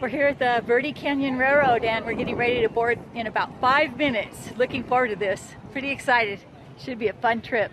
We're here at the Verde Canyon Railroad and we're getting ready to board in about five minutes. Looking forward to this. Pretty excited. Should be a fun trip.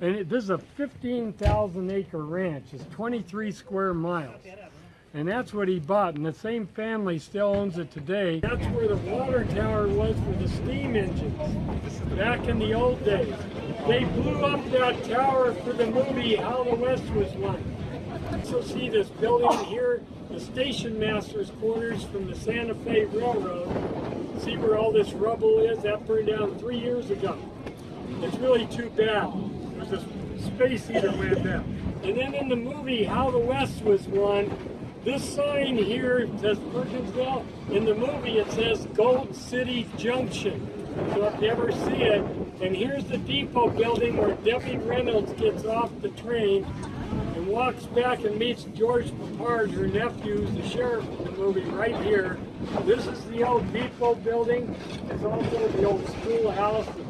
And it, this is a 15,000 acre ranch. It's 23 square miles. And that's what he bought. And the same family still owns it today. That's where the water tower was for the steam engines back in the old days. They blew up that tower for the movie How the West Was Won. So see this building here, the station master's quarters from the Santa Fe Railroad. See where all this rubble is? That burned down three years ago. It's really too bad. A space heater went down. And then in the movie How the West Was Won, this sign here says Perkinsville. In the movie it says Gold City Junction. So if you ever see it, and here's the depot building where Debbie Reynolds gets off the train and walks back and meets George Peppard, her nephew, the sheriff in the movie, right here. This is the old depot building. It's also the old schoolhouse, the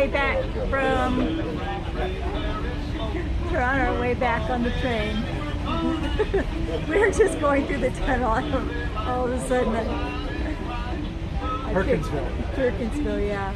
way back from. We're on our way back on the train. We're just going through the tunnel. All of a sudden, I, I Perkinsville. Perkinsville, yeah.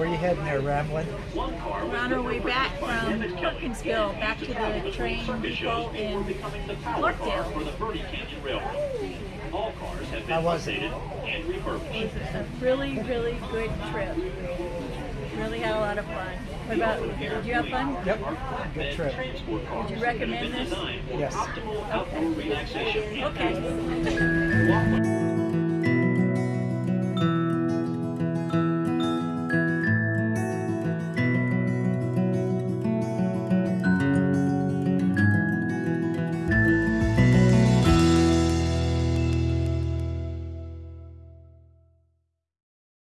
Where are you heading there, Ramblin'? We're on our way back from Perkinsville back to the train depot in Clarkdale. How was it? It was a really, really good trip. Really had a lot of fun. What about you? Did you have fun? Yep, good trip. Would you recommend this? Yes. Okay. Okay.